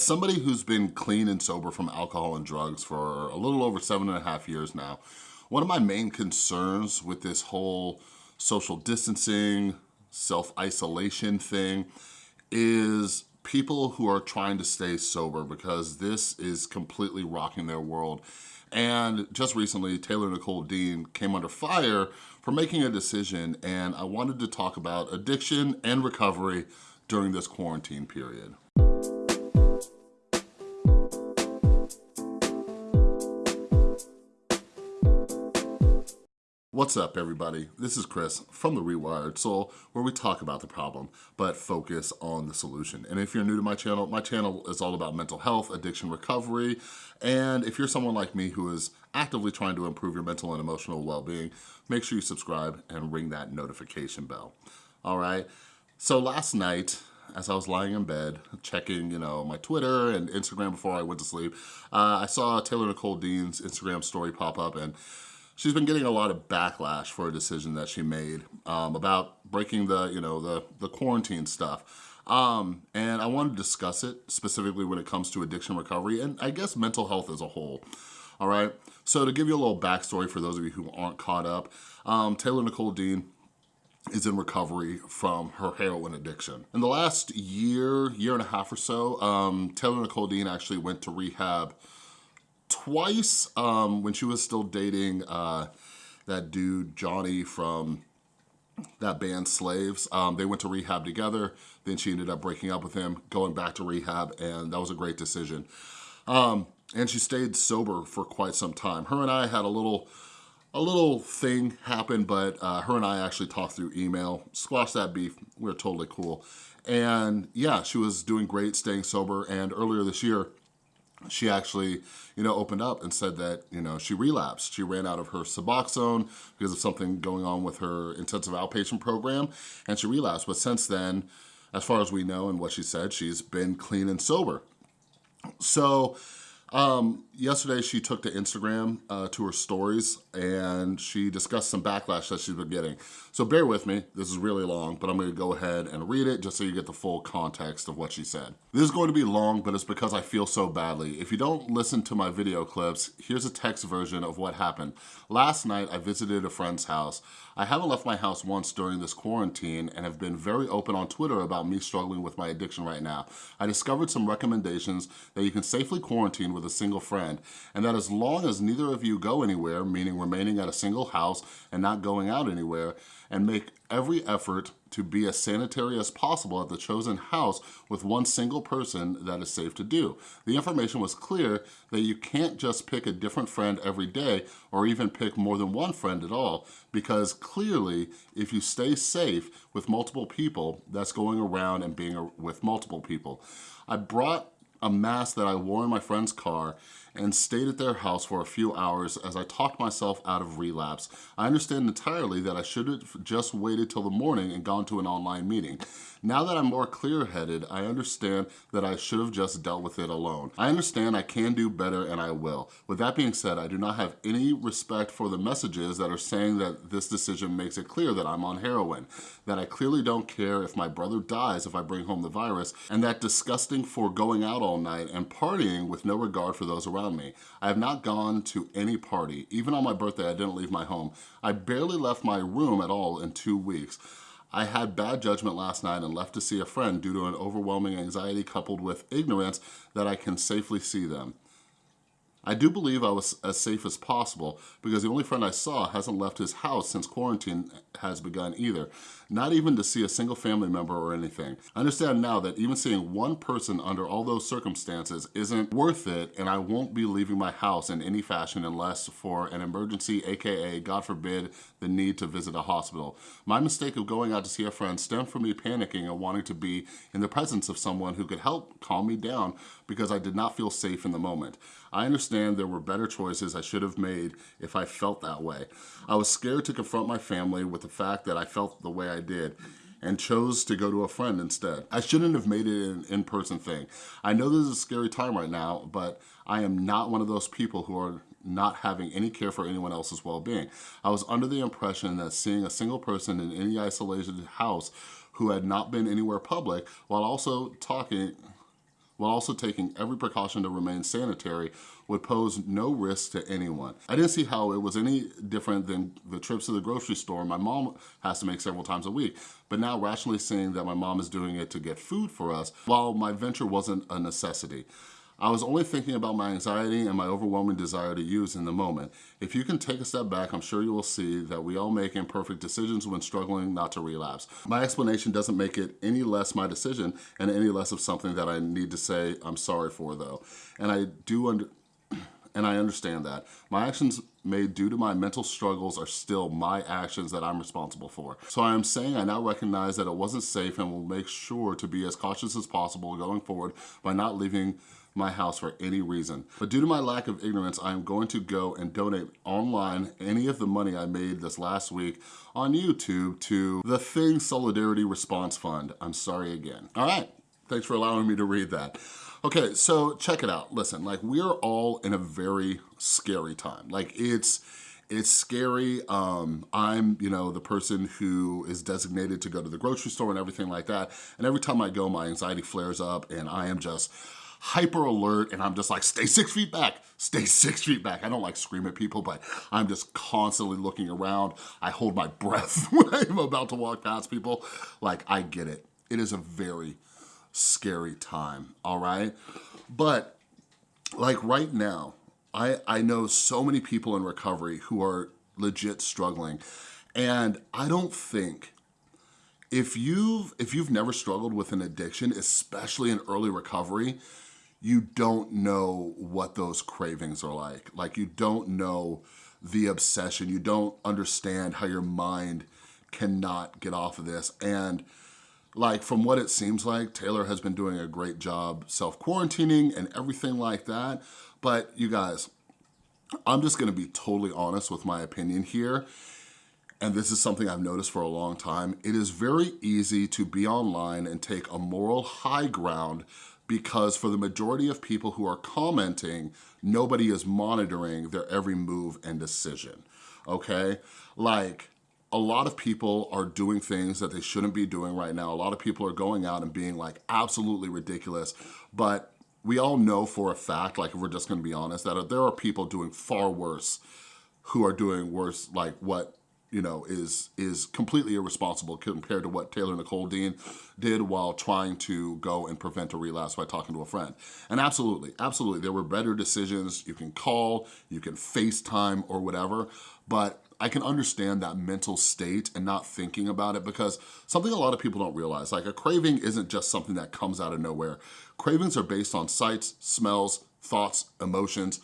As somebody who's been clean and sober from alcohol and drugs for a little over seven and a half years now, one of my main concerns with this whole social distancing, self-isolation thing is people who are trying to stay sober because this is completely rocking their world. And just recently, Taylor Nicole Dean came under fire for making a decision and I wanted to talk about addiction and recovery during this quarantine period. What's up everybody? This is Chris from The Rewired Soul where we talk about the problem but focus on the solution. And if you're new to my channel, my channel is all about mental health, addiction recovery, and if you're someone like me who is actively trying to improve your mental and emotional well-being, make sure you subscribe and ring that notification bell. All right, so last night, as I was lying in bed, checking, you know, my Twitter and Instagram before I went to sleep, uh, I saw Taylor Nicole Dean's Instagram story pop up and she's been getting a lot of backlash for a decision that she made um, about breaking the, you know, the, the quarantine stuff. Um, and I want to discuss it specifically when it comes to addiction recovery and I guess mental health as a whole. All right, so to give you a little backstory for those of you who aren't caught up, um, Taylor Nicole Dean is in recovery from her heroin addiction. In the last year, year and a half or so, um, Taylor Nicole Dean actually went to rehab twice um, when she was still dating uh, that dude, Johnny, from that band Slaves. Um, they went to rehab together. Then she ended up breaking up with him, going back to rehab, and that was a great decision. Um, and she stayed sober for quite some time. Her and I had a little a little thing happened, but uh, her and I actually talked through email, squashed that beef, we are totally cool. And yeah, she was doing great, staying sober, and earlier this year, she actually, you know, opened up and said that, you know, she relapsed. She ran out of her Suboxone because of something going on with her intensive outpatient program, and she relapsed. But since then, as far as we know and what she said, she's been clean and sober. So um, yesterday she took to Instagram uh, to her stories and she discussed some backlash that she's been getting. So bear with me, this is really long, but I'm gonna go ahead and read it just so you get the full context of what she said. This is going to be long, but it's because I feel so badly. If you don't listen to my video clips, here's a text version of what happened. Last night, I visited a friend's house. I haven't left my house once during this quarantine and have been very open on Twitter about me struggling with my addiction right now. I discovered some recommendations that you can safely quarantine with a single friend, and that as long as neither of you go anywhere, meaning remaining at a single house and not going out anywhere, and make every effort to be as sanitary as possible at the chosen house with one single person that is safe to do. The information was clear that you can't just pick a different friend every day or even pick more than one friend at all because clearly if you stay safe with multiple people, that's going around and being with multiple people. I brought a mask that I wore in my friend's car and stayed at their house for a few hours as I talked myself out of relapse. I understand entirely that I should have just waited till the morning and gone to an online meeting. Now that I'm more clear-headed, I understand that I should have just dealt with it alone. I understand I can do better and I will. With that being said, I do not have any respect for the messages that are saying that this decision makes it clear that I'm on heroin, that I clearly don't care if my brother dies if I bring home the virus, and that disgusting for going out all night and partying with no regard for those around me. I have not gone to any party. Even on my birthday, I didn't leave my home. I barely left my room at all in two weeks. I had bad judgment last night and left to see a friend due to an overwhelming anxiety coupled with ignorance that I can safely see them. I do believe I was as safe as possible because the only friend I saw hasn't left his house since quarantine has begun either, not even to see a single family member or anything. I understand now that even seeing one person under all those circumstances isn't worth it and I won't be leaving my house in any fashion unless for an emergency, AKA, God forbid, the need to visit a hospital. My mistake of going out to see a friend stemmed from me panicking and wanting to be in the presence of someone who could help calm me down because I did not feel safe in the moment. I understand there were better choices I should have made if I felt that way. I was scared to confront my family with the fact that I felt the way I did and chose to go to a friend instead. I shouldn't have made it an in-person thing. I know this is a scary time right now, but I am not one of those people who are not having any care for anyone else's well-being. I was under the impression that seeing a single person in any isolated house who had not been anywhere public while also talking while also taking every precaution to remain sanitary would pose no risk to anyone. I didn't see how it was any different than the trips to the grocery store my mom has to make several times a week. But now rationally seeing that my mom is doing it to get food for us, while my venture wasn't a necessity. I was only thinking about my anxiety and my overwhelming desire to use in the moment. If you can take a step back, I'm sure you will see that we all make imperfect decisions when struggling not to relapse. My explanation doesn't make it any less my decision and any less of something that I need to say I'm sorry for though. And I do under and I understand that. My actions made due to my mental struggles are still my actions that I'm responsible for. So I am saying I now recognize that it wasn't safe and will make sure to be as cautious as possible going forward by not leaving my house for any reason. But due to my lack of ignorance, I am going to go and donate online any of the money I made this last week on YouTube to the Thing Solidarity Response Fund. I'm sorry again. All right, thanks for allowing me to read that. Okay, so check it out. Listen, like we are all in a very scary time. Like it's, it's scary. Um, I'm, you know, the person who is designated to go to the grocery store and everything like that. And every time I go, my anxiety flares up and I am just hyper alert and I'm just like, stay six feet back, stay six feet back. I don't like scream at people, but I'm just constantly looking around. I hold my breath when I'm about to walk past people. Like, I get it. It is a very scary time, all right? But like right now, I, I know so many people in recovery who are legit struggling and I don't think if you've if you've never struggled with an addiction, especially in early recovery, you don't know what those cravings are like. Like you don't know the obsession. You don't understand how your mind cannot get off of this. And like from what it seems like, Taylor has been doing a great job self-quarantining and everything like that. But you guys, I'm just gonna be totally honest with my opinion here. And this is something I've noticed for a long time. It is very easy to be online and take a moral high ground because for the majority of people who are commenting, nobody is monitoring their every move and decision, okay? Like, a lot of people are doing things that they shouldn't be doing right now. A lot of people are going out and being like absolutely ridiculous, but we all know for a fact, like if we're just gonna be honest, that there are people doing far worse who are doing worse, like what you know, is is completely irresponsible compared to what Taylor Nicole Dean did while trying to go and prevent a relapse by talking to a friend. And absolutely, absolutely, there were better decisions. You can call, you can FaceTime or whatever, but I can understand that mental state and not thinking about it because something a lot of people don't realize, like a craving isn't just something that comes out of nowhere. Cravings are based on sights, smells, thoughts, emotions,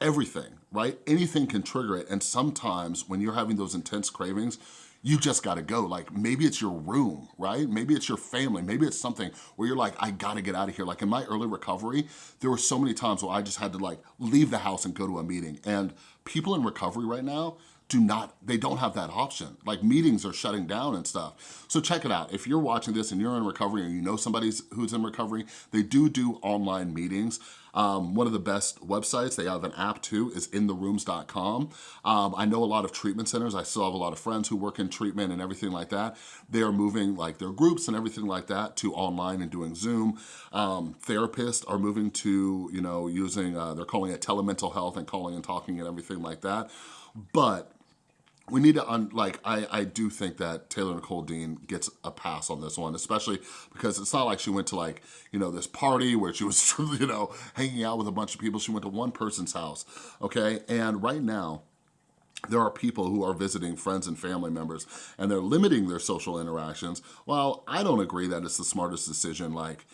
everything, right? Anything can trigger it. And sometimes when you're having those intense cravings, you just gotta go. Like maybe it's your room, right? Maybe it's your family. Maybe it's something where you're like, I gotta get out of here. Like in my early recovery, there were so many times where I just had to like leave the house and go to a meeting. And people in recovery right now, do not, they don't have that option. Like meetings are shutting down and stuff. So check it out. If you're watching this and you're in recovery and you know somebody who's in recovery, they do do online meetings. Um, one of the best websites, they have an app too, is intherooms.com. Um, I know a lot of treatment centers. I still have a lot of friends who work in treatment and everything like that. They are moving like their groups and everything like that to online and doing Zoom. Um, therapists are moving to, you know, using, uh, they're calling it telemental health and calling and talking and everything like that. But we need to, un like, I, I do think that Taylor Nicole Dean gets a pass on this one, especially because it's not like she went to like, you know, this party where she was, you know, hanging out with a bunch of people. She went to one person's house, okay? And right now, there are people who are visiting friends and family members and they're limiting their social interactions. Well, I don't agree that it's the smartest decision. Like,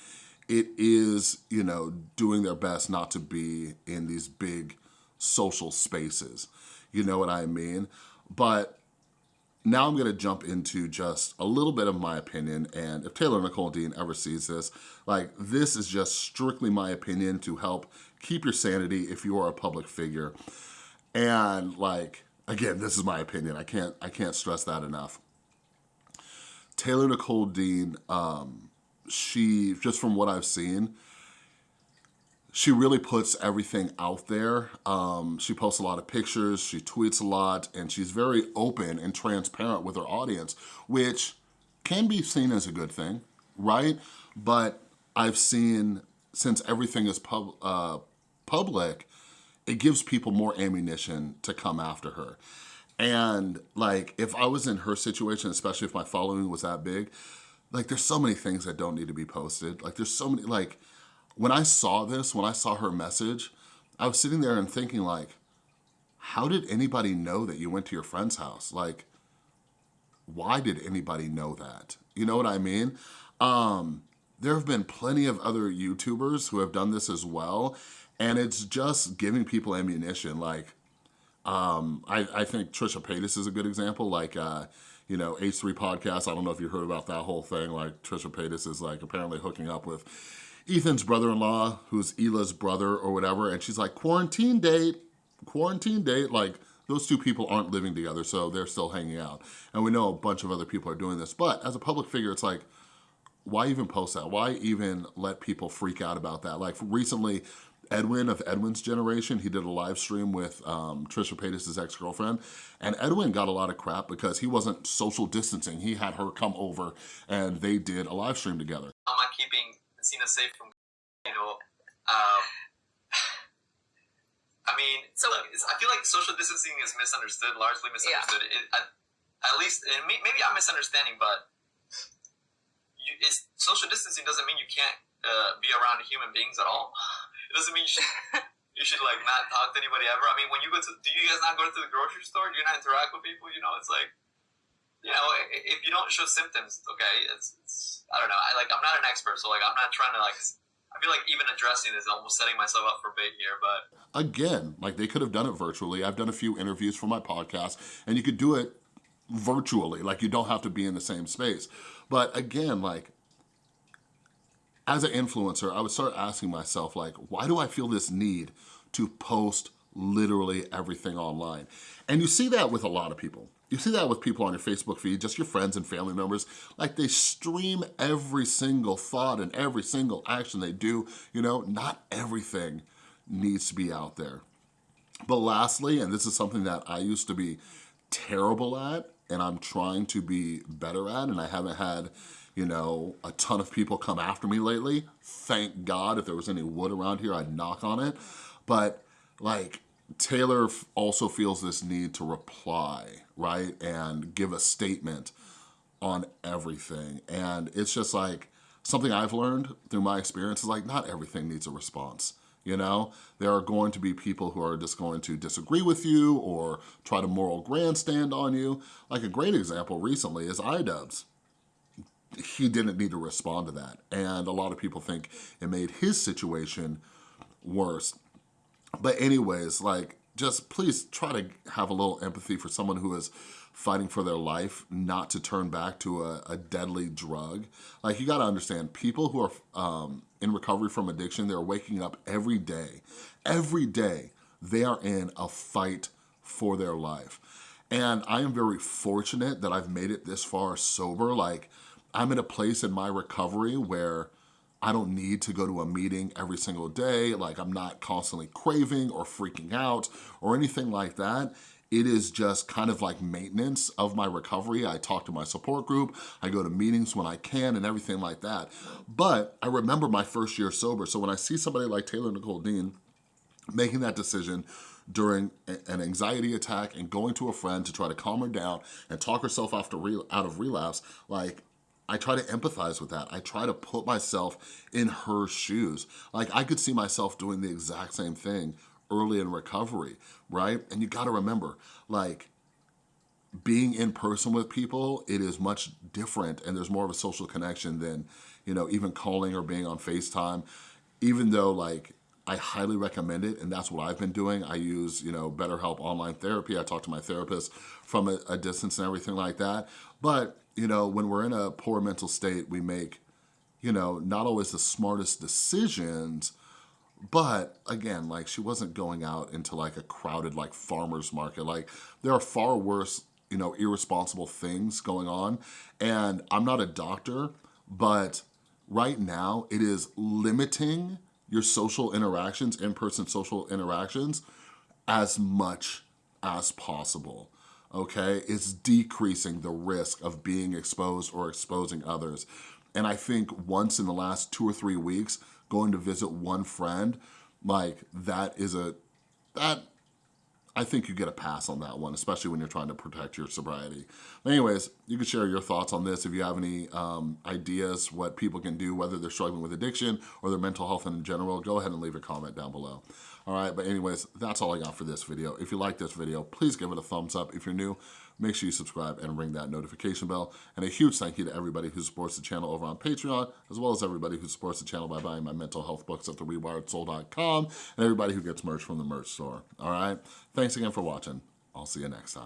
it is, you know, doing their best not to be in these big social spaces. You know what I mean? But now I'm gonna jump into just a little bit of my opinion and if Taylor Nicole Dean ever sees this, like this is just strictly my opinion to help keep your sanity if you are a public figure. And like, again, this is my opinion. I can't, I can't stress that enough. Taylor Nicole Dean, um, she, just from what I've seen, she really puts everything out there. Um, she posts a lot of pictures, she tweets a lot, and she's very open and transparent with her audience, which can be seen as a good thing, right? But I've seen since everything is pub, uh, public, it gives people more ammunition to come after her. And like, if I was in her situation, especially if my following was that big, like there's so many things that don't need to be posted. Like there's so many, like when I saw this, when I saw her message, I was sitting there and thinking like, how did anybody know that you went to your friend's house? Like, why did anybody know that? You know what I mean? Um, there have been plenty of other YouTubers who have done this as well, and it's just giving people ammunition. Like, um, I, I think Trisha Paytas is a good example. Like, uh, you know, H3 Podcast, I don't know if you heard about that whole thing. Like, Trisha Paytas is like apparently hooking up with Ethan's brother-in-law, who's Hila's brother or whatever, and she's like, quarantine date, quarantine date, like, those two people aren't living together, so they're still hanging out. And we know a bunch of other people are doing this, but as a public figure, it's like, why even post that? Why even let people freak out about that? Like recently, Edwin of Edwin's generation, he did a live stream with um, Trisha Paytas' ex-girlfriend, and Edwin got a lot of crap because he wasn't social distancing. He had her come over and they did a live stream together. How am I keeping Safe from, you know, um, I mean, so look, I feel like social distancing is misunderstood, largely misunderstood. Yeah. It, at, at least, and maybe I'm misunderstanding, but you, social distancing doesn't mean you can't uh, be around human beings at all. It doesn't mean you should, you should like not talk to anybody ever. I mean, when you go to, do you guys not go to the grocery store? Do you not interact with people? You know, it's like, you know, if you don't show symptoms, okay, it's, it's I don't know. I like, I'm not an expert, so like, I'm not trying to like I feel like even addressing this, is almost setting myself up for bait here, but... Again, like they could have done it virtually. I've done a few interviews for my podcast, and you could do it virtually, like you don't have to be in the same space. But again, like, as an influencer, I would start asking myself, like, why do I feel this need to post literally everything online? And you see that with a lot of people. You see that with people on your Facebook feed, just your friends and family members, like they stream every single thought and every single action they do. You know, not everything needs to be out there. But lastly, and this is something that I used to be terrible at and I'm trying to be better at and I haven't had, you know, a ton of people come after me lately. Thank God if there was any wood around here, I'd knock on it. But like, Taylor also feels this need to reply, right? And give a statement on everything. And it's just like, something I've learned through my experience is like, not everything needs a response. You know, there are going to be people who are just going to disagree with you or try to moral grandstand on you. Like a great example recently is iDubbbz. He didn't need to respond to that. And a lot of people think it made his situation worse. But anyways, like, just please try to have a little empathy for someone who is fighting for their life, not to turn back to a, a deadly drug. Like, you gotta understand, people who are um, in recovery from addiction, they're waking up every day. Every day, they are in a fight for their life. And I am very fortunate that I've made it this far sober. Like, I'm in a place in my recovery where I don't need to go to a meeting every single day. Like I'm not constantly craving or freaking out or anything like that. It is just kind of like maintenance of my recovery. I talk to my support group, I go to meetings when I can and everything like that. But I remember my first year sober. So when I see somebody like Taylor Nicole Dean making that decision during an anxiety attack and going to a friend to try to calm her down and talk herself out of relapse, like I try to empathize with that. I try to put myself in her shoes. Like I could see myself doing the exact same thing early in recovery, right? And you gotta remember, like, being in person with people, it is much different and there's more of a social connection than, you know, even calling or being on FaceTime. Even though like, I highly recommend it and that's what I've been doing. I use, you know, BetterHelp online therapy. I talk to my therapist from a, a distance and everything like that. But you know, when we're in a poor mental state, we make, you know, not always the smartest decisions, but again, like she wasn't going out into like a crowded like farmer's market. Like there are far worse, you know, irresponsible things going on. And I'm not a doctor, but right now it is limiting your social interactions, in-person social interactions, as much as possible okay? It's decreasing the risk of being exposed or exposing others. And I think once in the last two or three weeks, going to visit one friend, like that is a, that I think you get a pass on that one, especially when you're trying to protect your sobriety. Anyways, you can share your thoughts on this if you have any um, ideas what people can do, whether they're struggling with addiction or their mental health in general, go ahead and leave a comment down below. All right, but anyways, that's all I got for this video. If you like this video, please give it a thumbs up. If you're new, make sure you subscribe and ring that notification bell. And a huge thank you to everybody who supports the channel over on Patreon, as well as everybody who supports the channel by buying my mental health books at therewiredsoul.com, and everybody who gets merch from the merch store, all right? Thanks again for watching. I'll see you next time.